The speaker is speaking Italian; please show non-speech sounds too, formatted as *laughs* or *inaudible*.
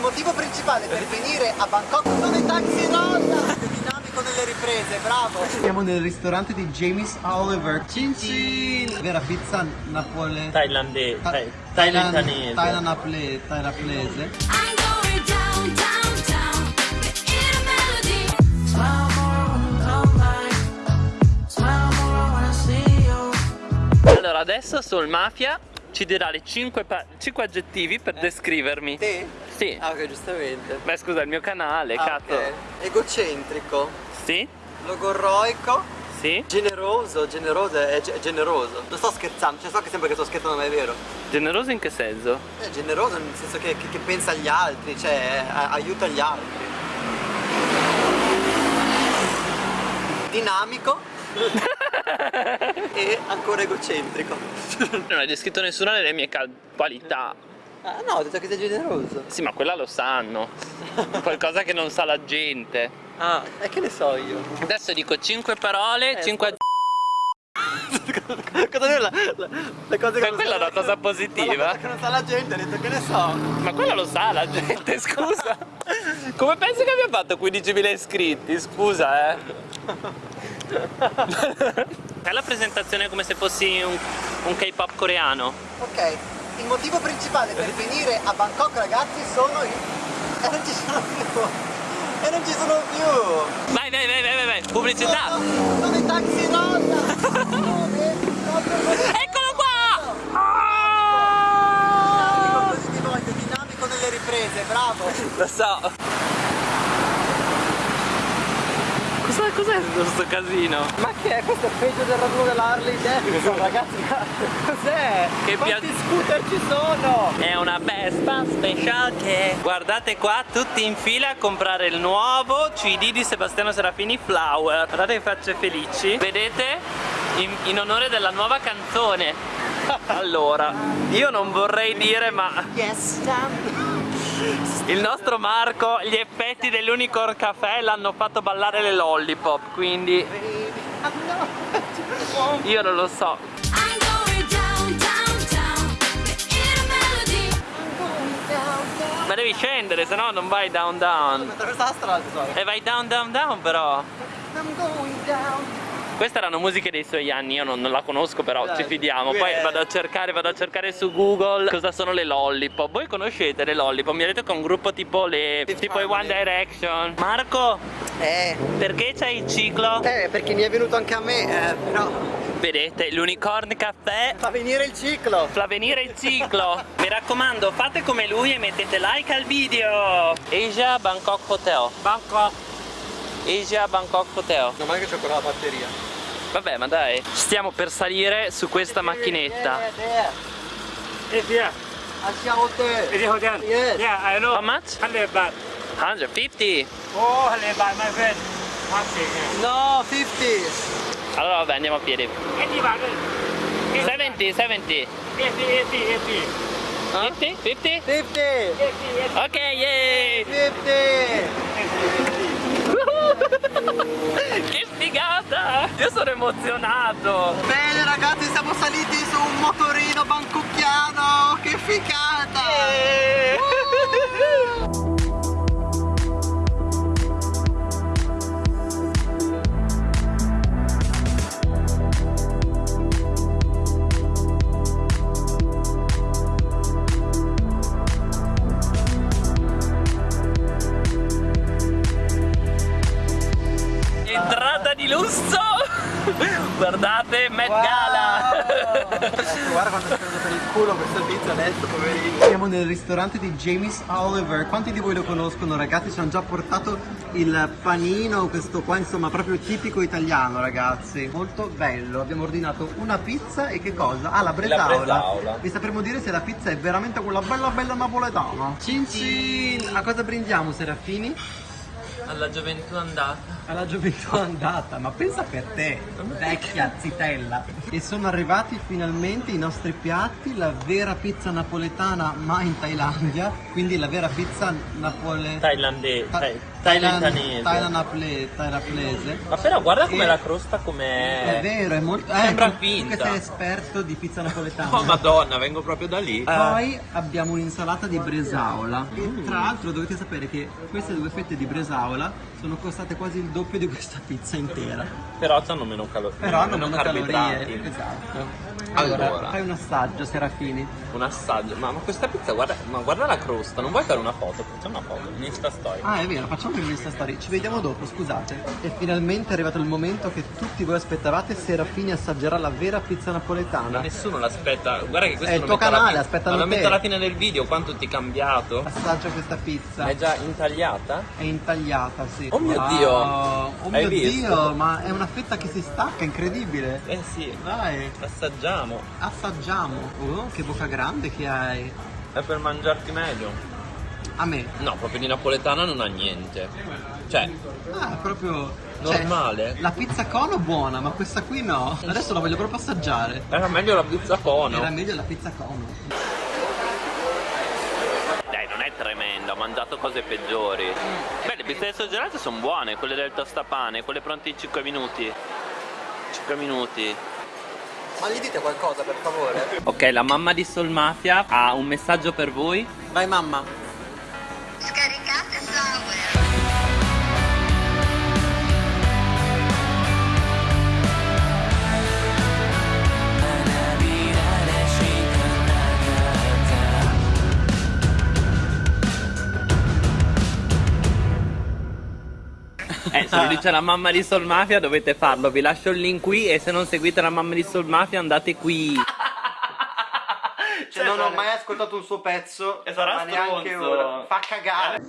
motivo principale per venire a Bangkok sono i taxi rolla! *laughs* Dinamico nelle riprese, bravo! Siamo nel ristorante di James Oliver. Cin cin! Vera pizza napole... Thailandese. Ta- Thai- Thailand- naple- thailandese. Allora, adesso Soul Mafia ci dirà le 5, aggettivi per descrivermi. Te? Sì. Ah ok, giustamente. Beh, scusa, il mio canale, Ah, cazzo. ok. Egocentrico, Sì? logorroico, Sì? generoso, generoso è, ge- è generoso. Non sto scherzando, cioè so che sembra che sto scherzando ma è vero. Generoso in che senso? È generoso nel senso che, che- che pensa agli altri, cioè a- aiuta gli altri. Dinamico *laughs* e ancora egocentrico. Non hai descritto nessuna delle mie qualità. Ah no, ho detto che sei generoso. Sì, ma quella lo sanno. Qualcosa che non sa la gente. Ah, e che ne so io? Adesso dico 5 parole, Eh, 5 Cosa è la, la, le cose che quella è una la- cosa positiva. La cosa che non sa la gente, ha detto che ne so. Ma quello lo sa la gente, scusa. Come pensi che abbia fatto 15.000 iscritti? Scusa, eh. *laughs* Fai la presentazione come se fossi un, un K-pop coreano. Ok, il motivo principale per venire a Bangkok ragazzi sono i... *laughs* E non ci sono più! E non ci sono più! Vai, vai, vai, vai, vai, vai. Pubblicità. Sono, sono i taxi così. *laughs* Eccolo qua! Ah! voglio, dinamico nelle riprese, bravo! Lo so. Cos'è tutto sto casino? Ma che è? Questo è peggio del raduno dell'Harley *laughs* Davidson, ragazzi! ma Cos'è? Che Quanti pia- scooter ci sono? È una Vespa special che Guardate qua tutti in fila a comprare il nuovo CD di Sebastiano Serafini Flower Guardate che facce felici Vedete? In, in onore della nuova canzone *laughs* Allora Io non vorrei dire ma Yes, Il nostro Marco Gli effetti dell'Unicorn Café L'hanno fatto ballare le lollipop Quindi io non lo so I'm going down, down, down. In a melody. Ma devi scendere se no non vai down down. E vai down down down però I'm going down. Queste erano musiche dei suoi anni, io non, non la conosco però Dai, ci fidiamo. Poi è- vado a cercare, vado a cercare su Google cosa sono le lollipop. Voi conoscete le lollipop? Mi ha detto che è un gruppo tipo le. Fifth tipo i One. Direction. Marco, Eh, perché c'hai il ciclo? eh, perché mi è venuto anche a me, eh, però Vedete, l'Unicorn Caffè fa venire il ciclo. fa venire il ciclo. Mi raccomando, fate come lui e mettete like al video. Asia Bangkok Hotel. Bangkok. Asia Bangkok Hotel. Non male che c'ho ancora la batteria. Vabbè, ma dai, stiamo per salire su questa macchinetta. A hotel. Yes. Yeah, I know. How much? 100 baht. 150. Oh, 100 baht, my friend. No, 50. Allora vabbè, andiamo a piedi. 80 baht. 70, 70. 80, 80, 80. 50? 50? 50. 80, Ok, yay! 50. *laughs* figata! Io sono emozionato! Bene ragazzi, siamo saliti su un motorino bangkocchiano. Che figata. Entrata di lusso! Guardate, Met Gala! Guarda quanto è speso per il culo questo tizio adesso, poverino. Siamo nel ristorante di James Oliver. Quanti di voi lo conoscono, ragazzi? Ci hanno già portato il panino, questo qua, insomma, proprio tipico italiano, ragazzi. Molto bello. Abbiamo ordinato una pizza e che cosa? Ah, la bresaola. bresaola. Vi sapremo dire se la pizza è veramente quella bella bella napoletana. Cin cin! A cosa brindiamo, Serafini? Alla gioventù andata. Alla gioventù andata, ma pensa per te, vecchia zitella. E sono arrivati finalmente i nostri piatti, la vera pizza napoletana ma in Thailandia, quindi la vera pizza napole... Thailandese. Thailandanese. Thailandaple- Thailandese. Ma però guarda com'è E- la crosta, com'è... È vero, è molto. Sembra tu- tu finta. che sei esperto di pizza napoletana. *laughs* Oh madonna, vengo proprio da lì. Poi abbiamo un'insalata di bresaola. E tra l'altro dovete sapere che queste due fette di bresaola sono costate quasi il doppio di questa pizza intera. Però hanno meno, calo- Però hanno meno calorie. Esatto. Allora. Allora, fai un assaggio, Serafini. Un assaggio. Ma, ma questa pizza, guarda, ma guarda la crosta. Non vuoi fare una foto? Facciamo una foto. In Insta story. Ah, è vero, facciamo in questa storia. Ci vediamo dopo, scusate. E finalmente è arrivato il momento che tutti voi aspettavate. Serafini assaggerà la vera pizza Ma napoletana. nessuno l'aspetta. Guarda che questo È il tuo canale, aspettano ma lo te. metto alla fine del video. Quanto ti è cambiato? Assaggia questa pizza. È già intagliata? È intagliata, sì. Oh mio Wow. Dio. Oh mio visto? Dio, ma è una fetta che si stacca, incredibile. Eh sì. Dai, Assaggiamo. assaggiamo. Oh, che bocca grande che hai. È per mangiarti meglio. A me. No, proprio di napoletana non ha niente. Cioè, Ah, è proprio. cioè, normale. la pizza cono buona, ma questa qui no. Adesso la voglio proprio assaggiare. Era meglio la pizza cono. Era meglio la pizza cono. Dai, non è tremendo, ho mangiato cose peggiori. Beh, le pizze surgelate sono buone, quelle del tostapane, quelle pronte in 5 minuti. 5 minuti. Ma gli dite qualcosa, per favore? Ok, la mamma di Soul Mafia ha un messaggio per voi. Vai, mamma. Eh, se lo dice la mamma di Soul Mafia dovete farlo. Vi lascio il link qui e se non seguite la mamma di Soul Mafia andate qui. Cioè, non ho mai ascoltato un suo pezzo. E sarà ma neanche ora. Fa cagare.